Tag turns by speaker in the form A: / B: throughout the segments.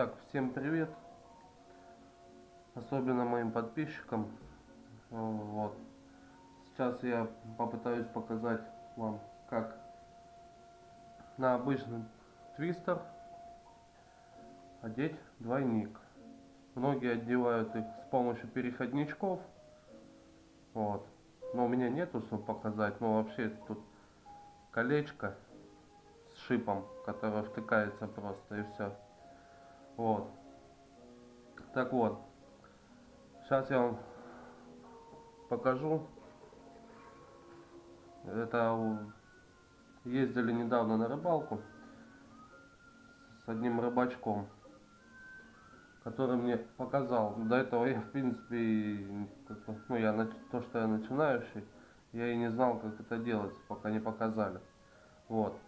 A: Итак, всем привет. Особенно моим подписчикам. Вот. Сейчас я попытаюсь показать вам, как на обычный твистер одеть двойник. Многие одевают их с помощью переходничков. Вот. Но у меня нету, чтобы показать. Но вообще тут колечко с шипом, которое втыкается просто и все. Вот. Так вот. Сейчас я вам покажу. Это ездили недавно на рыбалку с одним рыбачком, который мне показал. До этого я, в принципе, ну, я, то, что я начинающий, я и не знал, как это делать, пока не показали. Вот.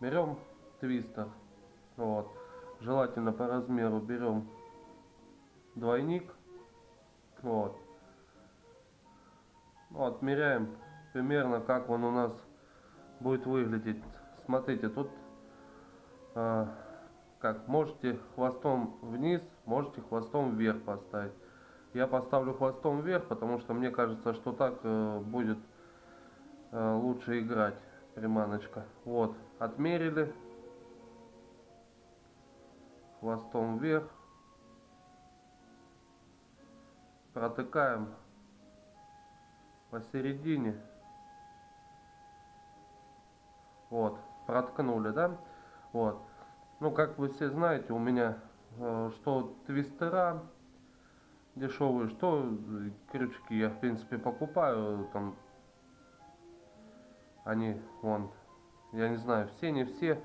A: Берем твистер. Вот. Желательно по размеру берем двойник. Вот. Ну, отмеряем примерно, как он у нас будет выглядеть. Смотрите, тут э, как можете хвостом вниз, можете хвостом вверх поставить. Я поставлю хвостом вверх, потому что мне кажется, что так э, будет э, лучше играть приманочка. Вот, отмерили. Хвостом вверх. Протыкаем посередине. Вот, проткнули, да? Вот. Ну, как вы все знаете, у меня э, что твистера дешевые, что крючки я, в принципе, покупаю. Там они, вон, я не знаю, все, не все,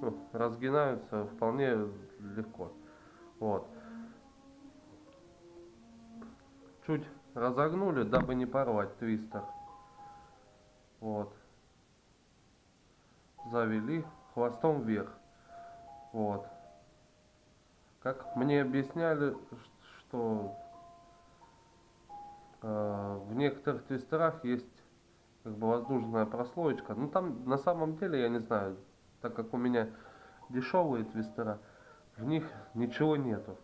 A: ну, разгинаются вполне легко. Вот. Чуть разогнули, дабы не порвать твистер. Вот завели хвостом вверх. Вот. Как мне объясняли, что э, в некоторых твистерах есть как бы воздушная прослоечка. Ну там на самом деле я не знаю, так как у меня дешевые твистера, в них ничего нету.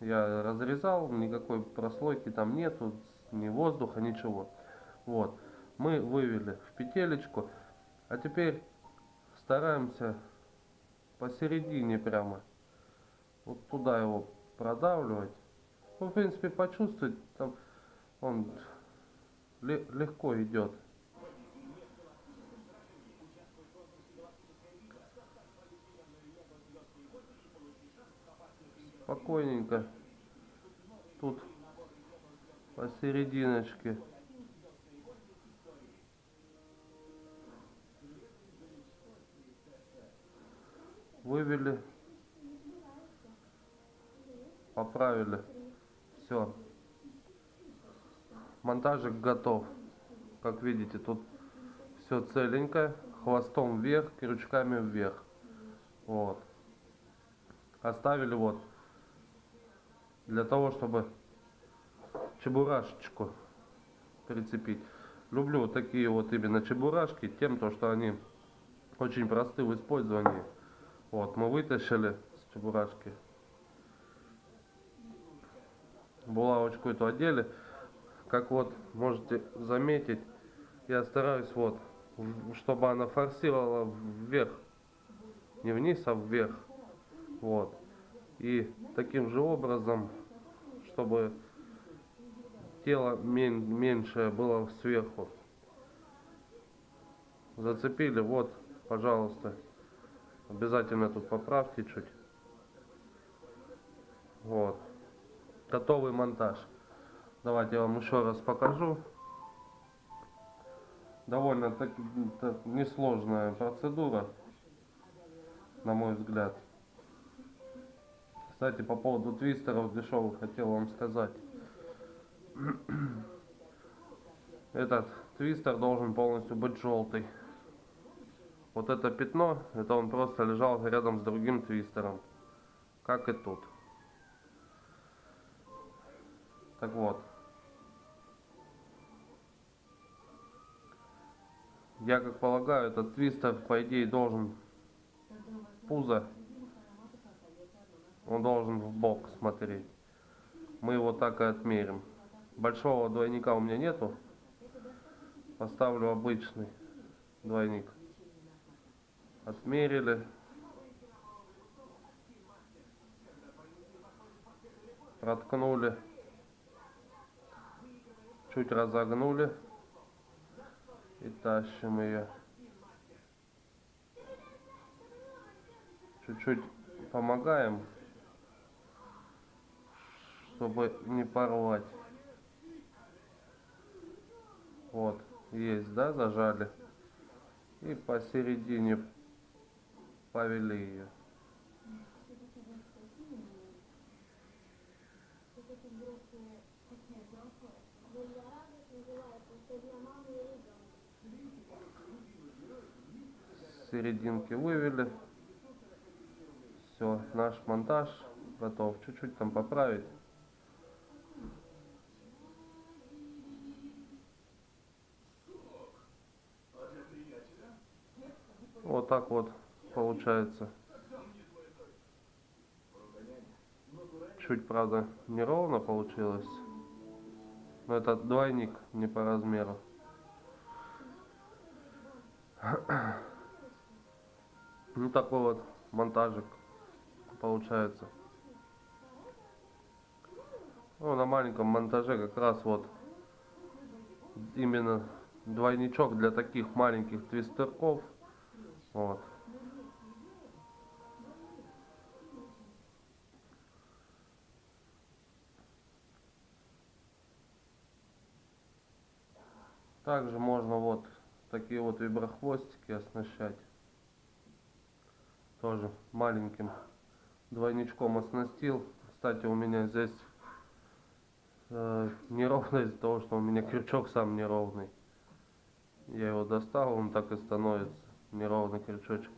A: Я разрезал, никакой прослойки там нету, ни воздуха, ничего. Вот. Мы вывели в петелечку. А теперь стараемся посередине прямо вот туда его продавливать. Ну, в принципе, почувствовать, там он легко идет. Спокойненько. Тут посерединочке. вывели, поправили, все. Монтажик готов. Как видите, тут все целенькое, хвостом вверх, крючками вверх. Вот. Оставили вот для того, чтобы чебурашечку прицепить. Люблю вот такие вот именно чебурашки, тем то, что они очень просты в использовании. Вот, мы вытащили с чебурашки. Булавочку эту одели. Как вот можете заметить, я стараюсь вот, чтобы она форсировала вверх. Не вниз, а вверх. Вот. И таким же образом, чтобы тело меньшее было сверху. Зацепили, вот, пожалуйста. Обязательно тут поправьте чуть. Вот. Готовый монтаж. Давайте я вам еще раз покажу. Довольно так, так несложная процедура, на мой взгляд. Кстати, по поводу твистеров дешевых хотел вам сказать. Этот твистер должен полностью быть желтый. Вот это пятно, это он просто лежал рядом с другим твистером. Как и тут. Так вот. Я как полагаю, этот твистер, по идее, должен пузо Он должен в бок смотреть. Мы его так и отмерим. Большого двойника у меня нету. Поставлю обычный двойник. Отмерили. Проткнули. Чуть разогнули. И тащим ее. Чуть-чуть помогаем, чтобы не порвать. Вот, есть, да, зажали. И посередине повели ее. Серединки вывели. Все, наш монтаж готов. Чуть-чуть там поправить. Вот так вот получается. Чуть, правда, неровно получилось. Но это двойник не по размеру. Ну такой вот монтажик получается. Ну, на маленьком монтаже как раз вот именно двойничок для таких маленьких твистерков. Вот. Также можно вот такие вот виброхвостики оснащать. Тоже маленьким двойничком оснастил. Кстати, у меня здесь э, неровно из-за того, что у меня крючок сам неровный. Я его достал, он так и становится. Неровный крючочек.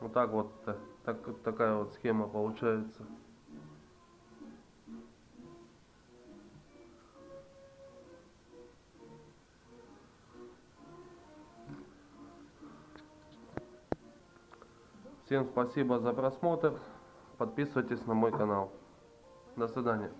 A: Вот так вот, так, такая вот схема получается. Всем спасибо за просмотр. Подписывайтесь на мой канал. До свидания.